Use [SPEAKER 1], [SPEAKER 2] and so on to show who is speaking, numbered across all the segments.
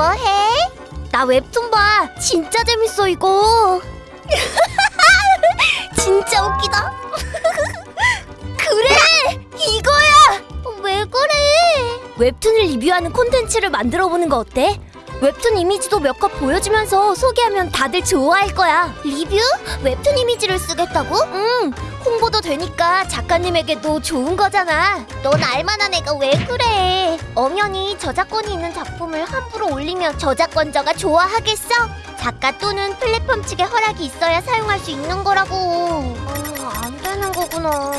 [SPEAKER 1] 뭐해? 나 웹툰 봐. 진짜 재밌어 이거. 진짜 웃기다. 그래, 이거야. 왜 그래? 웹툰을 리뷰하는 콘텐츠를 만들어 보는 거 어때? 웹툰 이미지도 몇 컷 보여주면서 소개하면 다들 좋아할 거야. 리뷰? 웹툰 이미지를 쓰겠다고? 응. 홍보도 되니까 작가님에게도 좋은 거잖아. 넌 알만한 애가 왜 그래? 엄연히 저작권이 있는 작품을 함부로 올리면 저작권자가 좋아하겠어? 작가 또는 플랫폼 측의 허락이 있어야 사용할 수 있는 거라고. 어, 안 되는 거구나.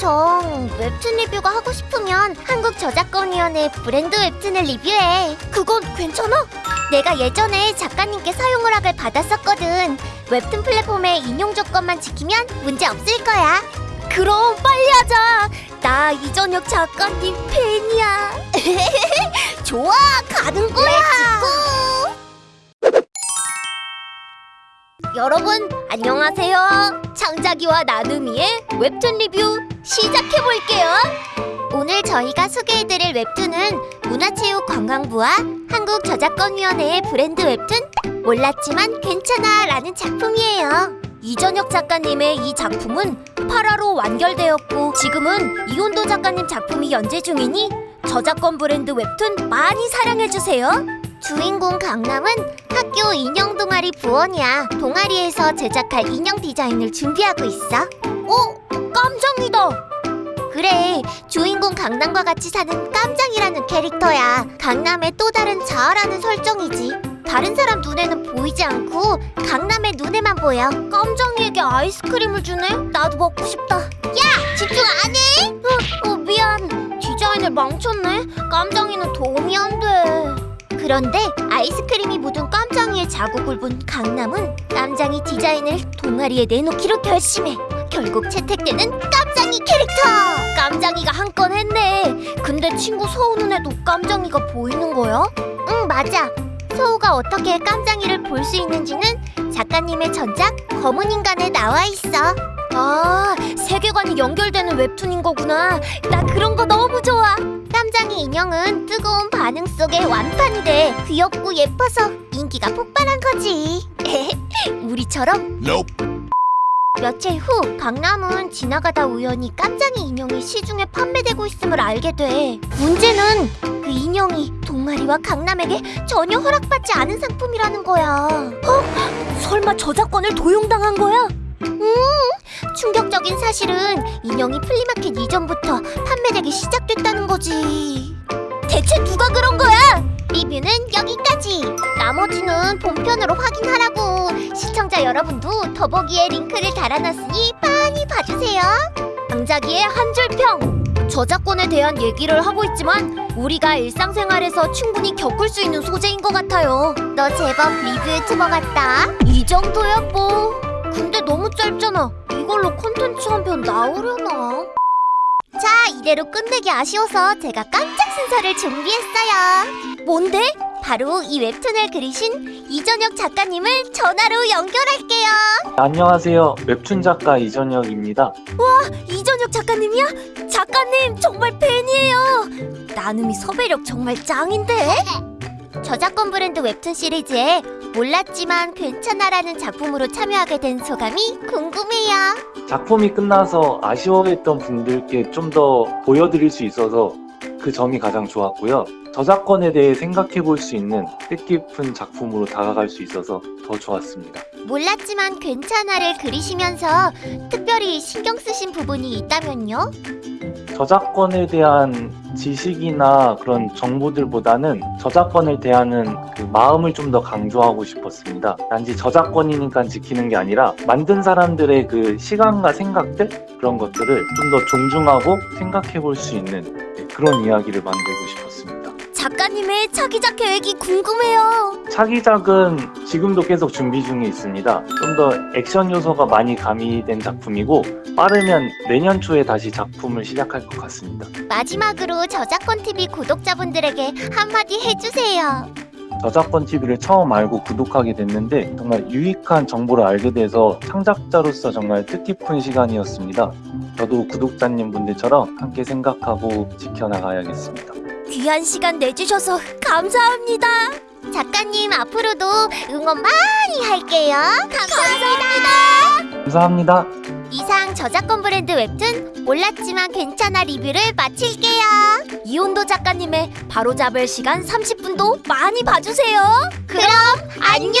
[SPEAKER 1] 정, 웹툰 리뷰가 하고 싶으면 한국저작권위원회 브랜드 웹툰을 리뷰해. 그건 괜찮아? 내가 예전에 작가님께 사용 허락을 받았었거든. 웹툰 플랫폼의 인용 조건만 지키면 문제 없을 거야. 그럼 빨리 하자. 나 이전혁 작가님 팬이야. 좋아, 가는 거야. 여러분 안녕하세요. 창작이와 나눔이의 웹툰 리뷰 시작해 볼게요. 오늘 저희가 소개해드릴 웹툰은 문화체육관광부와 한국저작권위원회의 브랜드 웹툰 몰랐지만 괜찮아 라는 작품이에요. 이전혁 작가님의 이 작품은 8화로 완결되었고 지금은 이온도 작가님 작품이 연재 중이니 저작권 브랜드 웹툰 많이 사랑해주세요. 주인공 강남은 학교 인형 동아리 부원이야. 동아리에서 제작할 인형 디자인을 준비하고 있어. 어? 깜장이다. 그래, 주인공 강남과 같이 사는 깜장이라는 캐릭터야. 강남의 또 다른 자아라는 설정이지. 다른 사람 눈에는 보이지 않고 강남의 눈에만 보여. 깜장이에게 아이스크림을 주네? 나도 먹고 싶다. 야, 집중 안 해? 어, 어 미안. 디자인을 망쳤네. 깜장이는 도움이 안 돼. 그런데 아이스크림이 묻은 깜장이의 자국을 본 강남은 깜장이 디자인을 동아리에 내놓기로 결심해. 결국 채택되는 깜장이 캐릭터! 깜장이가 한 건 했네. 근데 친구 서우 눈에도 깜장이가 보이는 거야? 응, 맞아. 서우가 어떻게 깜장이를 볼 수 있는지는 작가님의 전작 검은 인간에 나와 있어. 아, 세계관이 연결되는 웹툰인 거구나. 나 그런 거 너무 좋아. 깜장이 인형은 뜨거운 반응 속에 완판이 돼. 귀엽고 예뻐서 인기가 폭발한 거지. 우리처럼
[SPEAKER 2] Nope.
[SPEAKER 1] 며칠 후 강남은 지나가다 우연히 깜장이 인형이 시중에 판매되고 있음을 알게 돼. 문제는 그 인형이 동아리와 강남에게 전혀 허락받지 않은 상품이라는 거야. 어? 설마 저작권을 도용당한 거야? 음, 충격적인 사실은 인형이 flea market 이전부터 판매되기 시작됐다는 거지. 대체 누가 그런 거야? 리뷰는 여기까지. 나머지는 본편으로 확인하라고. 시청자 여러분도 더보기에 링크를 달아놨으니 많이 봐주세요. 장자기의 한 줄 평. 저작권에 대한 얘기를 하고 있지만 우리가 일상생활에서 충분히 겪을 수 있는 소재인 것 같아요. 너 제법 리뷰 유튜버 같다. 이 정도야 뭐. 근데 너무 짧잖아. 이걸로 콘텐츠 한 편 나오려나? 자, 이대로 끝내기 아쉬워서 제가 깜짝 순서를 준비했어요. 뭔데? 바로 이 웹툰을 그리신 이전혁 작가님을 전화로 연결할게요.
[SPEAKER 3] 안녕하세요. 웹툰 작가 이전혁입니다.
[SPEAKER 1] 이전혁 작가님이야? 작가님 정말 팬이에요. 나눔이 섭외력 정말 짱인데? 저작권 브랜드 웹툰 시리즈에 몰랐지만 괜찮아라는 작품으로 참여하게 된 소감이 궁금해요.
[SPEAKER 3] 작품이 끝나서 아쉬워했던 분들께 좀 더 보여드릴 수 있어서 그 점이 가장 좋았고요. 저작권에 대해 생각해 볼 수 있는 뜻깊은 작품으로 다가갈 수 있어서 더 좋았습니다.
[SPEAKER 1] 몰랐지만 괜찮아를 그리시면서 특별히 신경 쓰신 부분이 있다면요?
[SPEAKER 3] 저작권에 대한 지식이나 그런 정보들보다는 저작권을 대하는 그 마음을 좀 더 강조하고 싶었습니다. 단지 저작권이니까 지키는 게 아니라 만든 사람들의 그 시간과 생각들 그런 것들을 좀 더 존중하고 생각해 볼 수 있는 네, 그런 이야기를 만들고 싶었습니다.
[SPEAKER 1] 작가님의 차기작 계획이 궁금해요.
[SPEAKER 3] 차기작은 지금도 계속 준비 중에 있습니다. 좀 더 액션 요소가 많이 가미된 작품이고 빠르면 내년 초에 다시 작품을 시작할 것 같습니다.
[SPEAKER 1] 마지막으로 저작권 TV 구독자분들에게 한마디 해주세요.
[SPEAKER 3] 저작권 TV를 처음 알고 구독하게 됐는데 정말 유익한 정보를 알게 돼서 창작자로서 정말 뜻깊은 시간이었습니다. 저도 구독자님 분들처럼 함께 생각하고 지켜나가야겠습니다.
[SPEAKER 1] 귀한 시간 내주셔서 감사합니다. 작가님 앞으로도 응원 많이 할게요. 감사합니다.
[SPEAKER 3] 감사합니다.
[SPEAKER 1] 이상 저작권 브랜드 웹툰 몰랐지만 괜찮아 리뷰를 마칠게요. 이온도 작가님의 바로잡을 시간 30분도 많이 봐주세요. 그럼 안녕.